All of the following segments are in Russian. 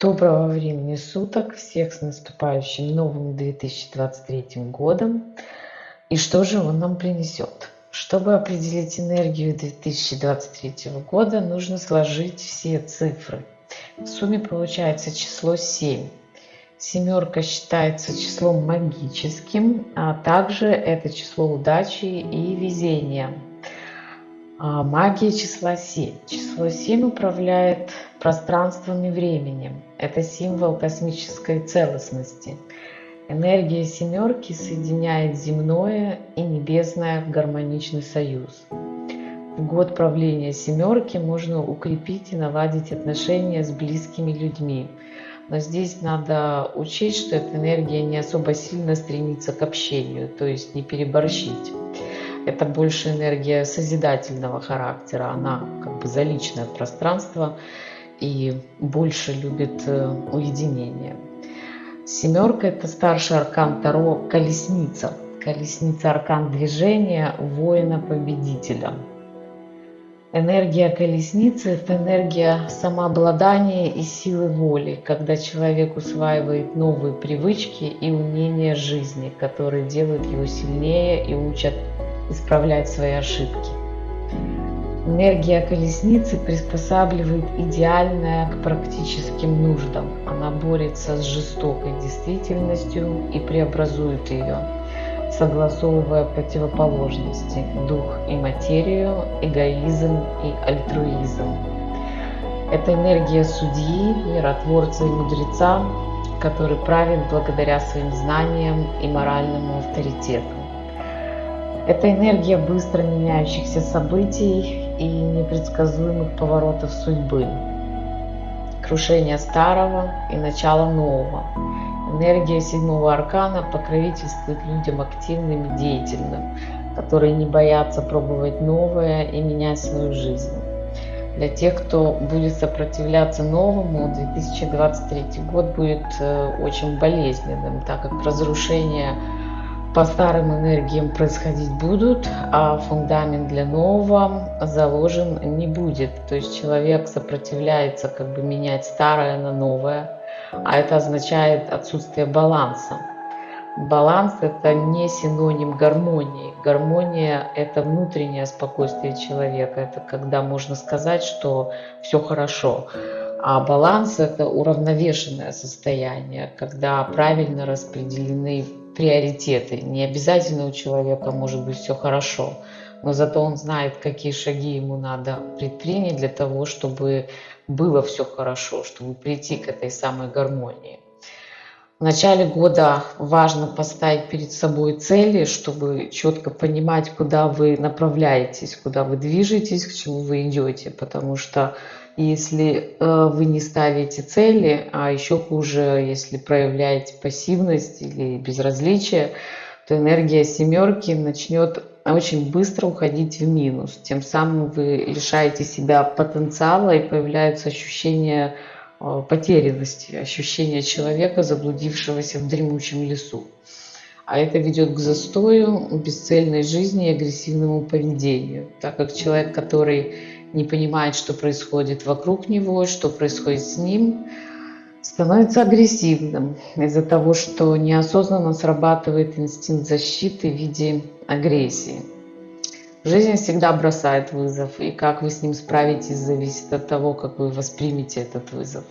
Доброго времени суток, всех с наступающим новым 2023 годом. И что же он нам принесет? Чтобы определить энергию 2023 года, нужно сложить все цифры. В сумме получается число 7. Семерка считается числом магическим, а также это число удачи и везения. А магия числа 7. Число 7 управляет пространством и временем. Это символ космической целостности. Энергия семерки соединяет земное и небесное в гармоничный союз. В год правления семерки можно укрепить и наладить отношения с близкими людьми. Но здесь надо учесть, что эта энергия не особо сильно стремится к общению, то есть не переборщить это больше энергия созидательного характера, она как бы за личное пространство и больше любит э, уединение. Семерка – это старший аркан Таро – колесница. Колесница – аркан движения воина-победителя. Энергия колесницы – это энергия самообладания и силы воли, когда человек усваивает новые привычки и умения жизни, которые делают его сильнее и учат исправлять свои ошибки. Энергия колесницы приспосабливает идеальное к практическим нуждам. Она борется с жестокой действительностью и преобразует ее, согласовывая противоположности – дух и материю, эгоизм и альтруизм. Это энергия судьи, миротворца и мудреца, который правит благодаря своим знаниям и моральному авторитету. Это энергия быстро меняющихся событий и непредсказуемых поворотов судьбы. Крушение старого и начало нового. Энергия седьмого аркана покровительствует людям активным и деятельным, которые не боятся пробовать новое и менять свою жизнь. Для тех, кто будет сопротивляться новому, 2023 год будет э, очень болезненным, так как разрушение по старым энергиям происходить будут, а фундамент для нового заложен не будет. То есть человек сопротивляется как бы менять старое на новое, а это означает отсутствие баланса. Баланс – это не синоним гармонии. Гармония – это внутреннее спокойствие человека. Это когда можно сказать, что все хорошо. А баланс – это уравновешенное состояние, когда правильно распределены приоритеты. Не обязательно у человека может быть все хорошо, но зато он знает, какие шаги ему надо предпринять для того, чтобы было все хорошо, чтобы прийти к этой самой гармонии. В начале года важно поставить перед собой цели, чтобы четко понимать, куда вы направляетесь, куда вы движетесь, к чему вы идете, потому что если э, вы не ставите цели, а еще хуже, если проявляете пассивность или безразличие, то энергия семерки начнет очень быстро уходить в минус. Тем самым вы лишаете себя потенциала и появляются ощущения э, потерянности, ощущение человека, заблудившегося в дремучем лесу. А это ведет к застою, бесцельной жизни и агрессивному поведению, так как человек, который не понимает, что происходит вокруг него, что происходит с ним, становится агрессивным из-за того, что неосознанно срабатывает инстинкт защиты в виде агрессии. Жизнь всегда бросает вызов, и как вы с ним справитесь, зависит от того, как вы воспримете этот вызов.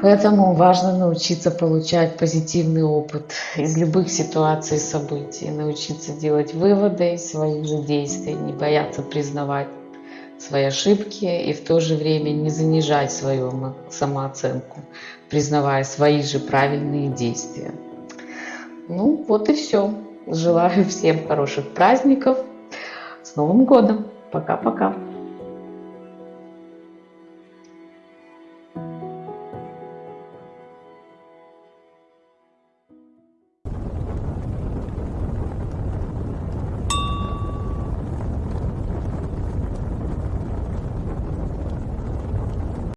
Поэтому важно научиться получать позитивный опыт из любых ситуаций и событий, научиться делать выводы из своих же действий, не бояться признавать свои ошибки и в то же время не занижать свою самооценку, признавая свои же правильные действия. Ну вот и все. Желаю всем хороших праздников. С Новым годом! Пока-пока!